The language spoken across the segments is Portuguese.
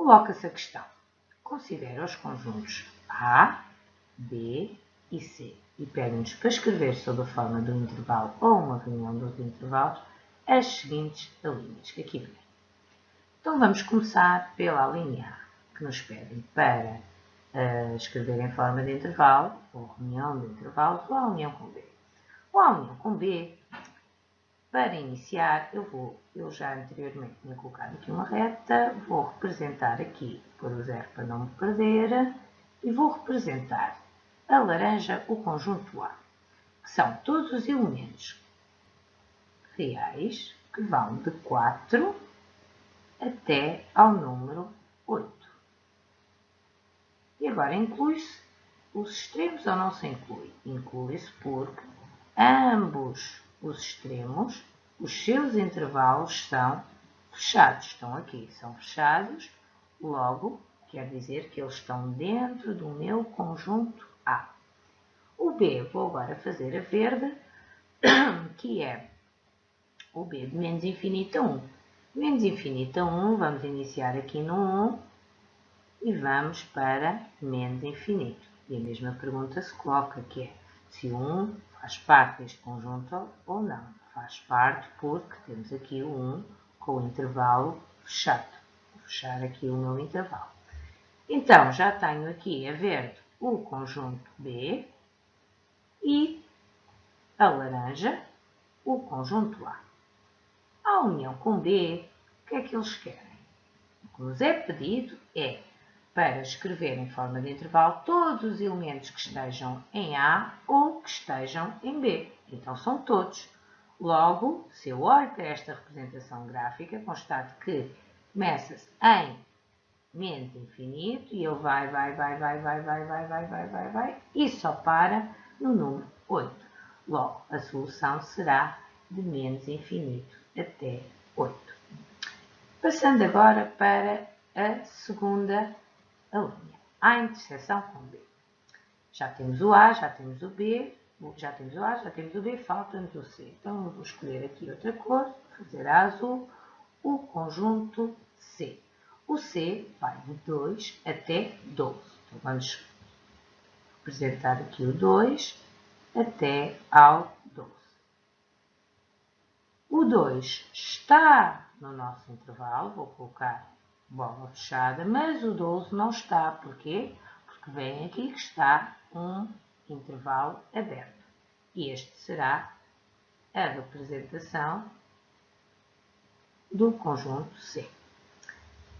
Coloca-se a questão. Considera os conjuntos A, B e C e pede-nos para escrever sob a forma de um intervalo ou uma reunião dos intervalos as seguintes alíneas que aqui vem. Então vamos começar pela linha A, que nos pedem para uh, escrever em forma de intervalo, ou reunião de intervalos, ou a união com B. Ou a união com B, para iniciar, eu vou, eu já anteriormente tinha colocado aqui uma reta, vou representar aqui, por o zero para não me perder, e vou representar a laranja o conjunto A, que são todos os elementos reais que vão de 4 até ao número 8. E agora inclui-se os extremos ou não se inclui? Inclui-se porque ambos os extremos, os seus intervalos são fechados. Estão aqui, são fechados, logo quer dizer que eles estão dentro do meu conjunto A. O B, vou agora fazer a verde, que é o B de menos infinito a 1. Menos infinito a 1, vamos iniciar aqui no 1 e vamos para menos infinito. E a mesma pergunta se coloca, que é se o 1 faz parte deste conjunto ou não. Faz parte porque temos aqui 1 com o intervalo fechado. Vou fechar aqui o meu intervalo. Então, já tenho aqui a verde o conjunto B e a laranja o conjunto A. A união com B, o que é que eles querem? O que nos é pedido é para escrever em forma de intervalo todos os elementos que estejam em A ou que estejam em B. Então, são todos. Logo, se eu olho para esta representação gráfica, constato que começa-se em menos infinito e ele vai, vai, vai, vai, vai, vai, vai, vai, vai, vai, vai e só para no número 8. Logo, a solução será de menos infinito até 8. Passando agora para a segunda linha, A interseção com B. Já temos o A, já temos o B, já temos o A, já temos o B, falta-nos o C. Então, vou escolher aqui outra cor, fazer a azul, o conjunto C. O C vai de 2 até 12. Então, vamos representar aqui o 2 até ao 12. O 2 está no nosso intervalo, vou colocar bola fechada, mas o 12 não está. Porquê? Porque vem aqui que está um intervalo aberto. E este será a representação do conjunto C.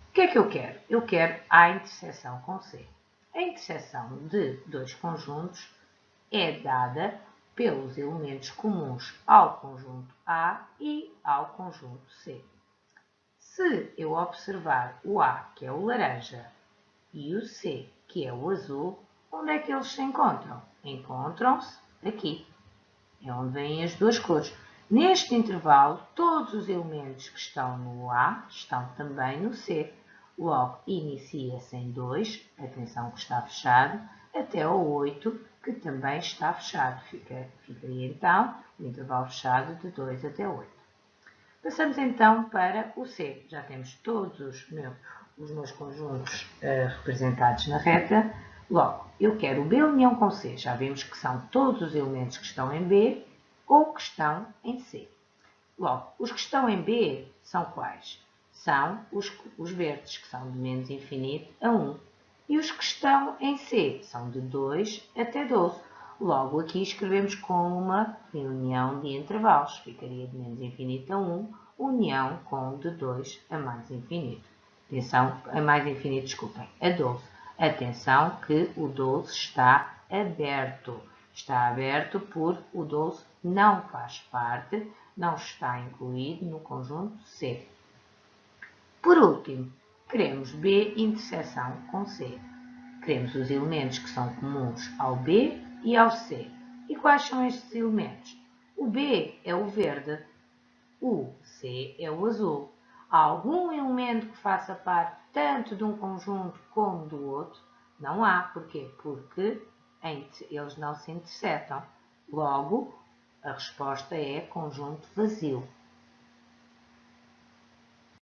O que é que eu quero? Eu quero a interseção com C. A interseção de dois conjuntos é dada pelos elementos comuns ao conjunto A e ao conjunto C. Se eu observar o A, que é o laranja, e o C, que é o azul, onde é que eles se encontram? Encontram-se aqui. É onde vêm as duas cores. Neste intervalo, todos os elementos que estão no A estão também no C. Logo, inicia-se em 2, atenção que está fechado, até o 8, que também está fechado. Fica, ficaria então o intervalo fechado de 2 até 8. Passamos então para o C. Já temos todos os meus, os meus conjuntos uh, representados na reta. Logo, eu quero o B união com C. Já vimos que são todos os elementos que estão em B ou que estão em C. Logo, os que estão em B são quais? são os, os verdes, que são de menos infinito a 1. E os que estão em C são de 2 até 12. Logo, aqui escrevemos com uma união de intervalos. Ficaria de menos infinito a 1, união com de 2 a mais infinito. Atenção, a mais infinito, desculpem, a 12. Atenção que o 12 está aberto. Está aberto porque o 12 não faz parte, não está incluído no conjunto C. Por último, queremos B interseção com C. Queremos os elementos que são comuns ao B e ao C. E quais são estes elementos? O B é o verde, o C é o azul. Há algum elemento que faça parte tanto de um conjunto como do outro? Não há. Porquê? Porque eles não se intersetam. Logo, a resposta é conjunto vazio.